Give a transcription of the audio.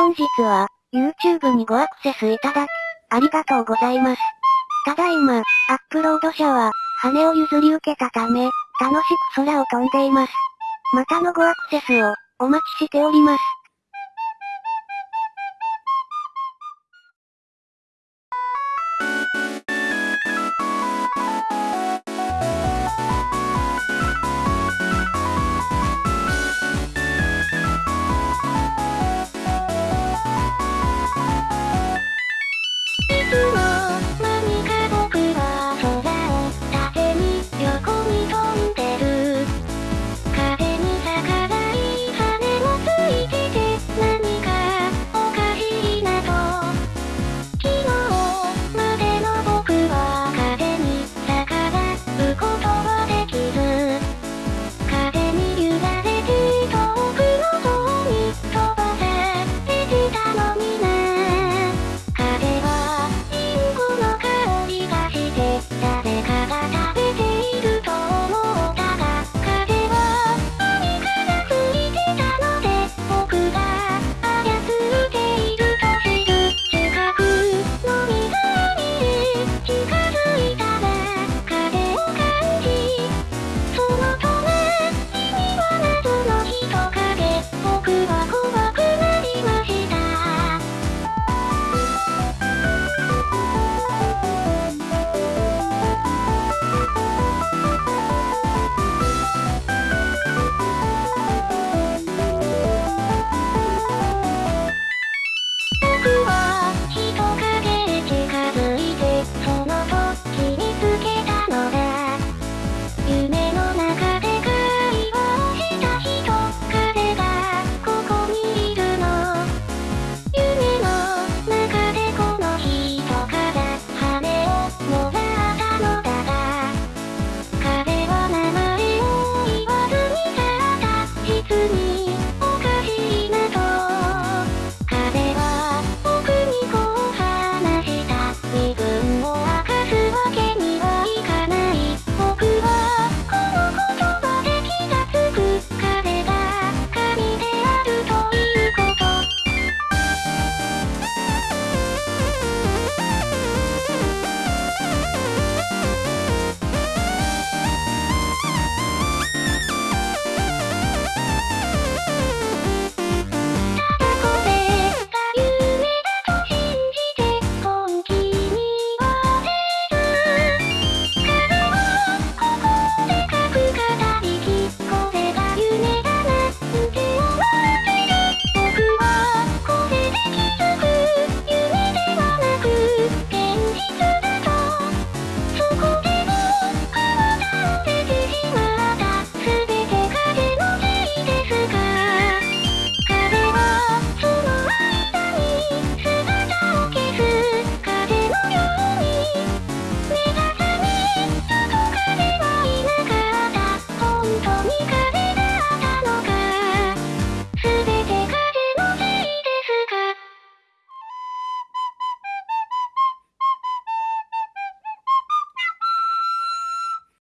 本日は、YouTube にごアクセスいただき、ありがとうございます。ただいま、アップロード者は、羽を譲り受けたため、楽しく空を飛んでいます。またのごアクセスを、お待ちしております。